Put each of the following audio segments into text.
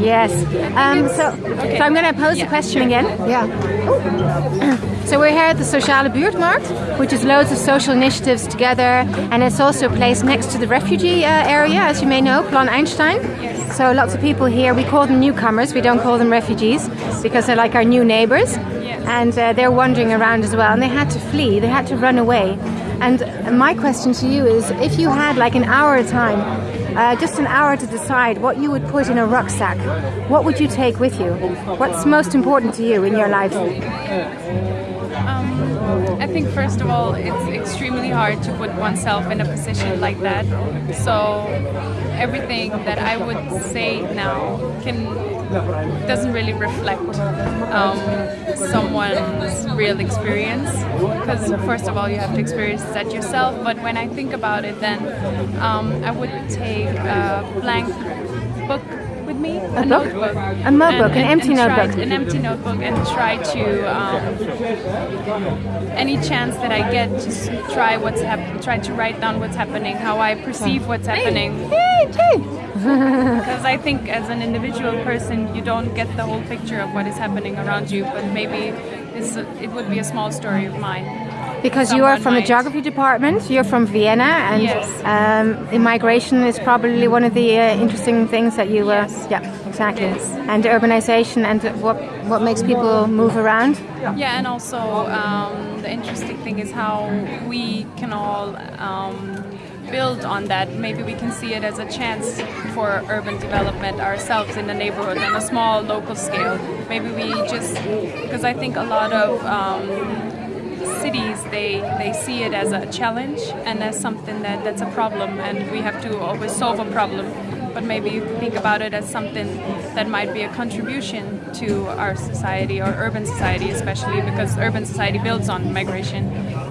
Yes. Um, so, Okay. so I'm going to pose Yeah. the question again. Yeah. So we're here at the Sociale Buurtmarkt, which is loads of social initiatives together, and it's also a place next to the refugee uh, area, as you may know, Plan Einstein. Yes. So lots of people here. We call them newcomers. We don't call them refugees because they're like our new neighbors, Yes. and uh, they're wandering around as well. And they had to flee. They had to run away. And my question to you is, if you had like an hour of time, uh, just an hour to decide what you would put in a rucksack, what would you take with you? What's most important to you in your life? I think first of all, it's extremely hard to put oneself in a position like that. So everything that I would say now can doesn't really reflect um, someone's real experience. Because first of all, you have to experience that yourself. But when I think about it, then um, I would take a blank book with me, a, book? notebook, A notebook, an empty try- notebook. an empty notebook, and try to um, any chance that I get, just try what's hap- try to write down what's happening, how I perceive what's happening. Because I think as an individual person, you don't get the whole picture of what is happening around you, but maybe it's, it would be a small story of mine. Because you are from the geography department, you're from Vienna, and Yes. um, immigration is probably one of the uh, interesting things that you. Uh, Yes. Yeah, exactly. Yes. And urbanization and what what makes people move around. Yeah, and also um, the interesting thing is how we can all um, build on that. Maybe we can see it as a chance for urban development ourselves in the neighborhood on a small local scale. Maybe we just because I think a lot of um, cities they they see it as a challenge and as something that that's a problem and we have to always solve a problem. But maybe think about it as something that might be a contribution to our society or urban society especially because urban society builds on migration.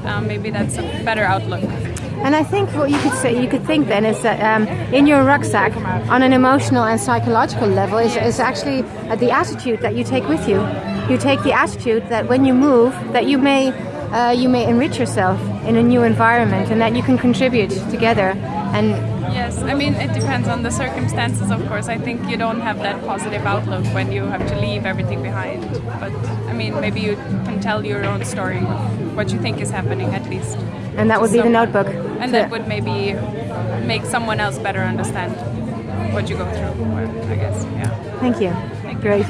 Um, maybe that's a better outlook. And I think what you could say, you could think then is that um, in your rucksack, on an emotional and psychological level, is, is actually uh, the attitude that you take with you. You take the attitude that when you move, that you may uh, you may enrich yourself in a new environment, and that you can contribute together. And Yes, I mean it depends on the circumstances. Of course, I think you don't have that positive outlook when you have to leave everything behind. But I mean, maybe you can tell your own story, what you think is happening at least. and that would be the notebook. And So- that would maybe make someone else better understand what you go through. I guess, yeah. Thank you. Thank you. Great.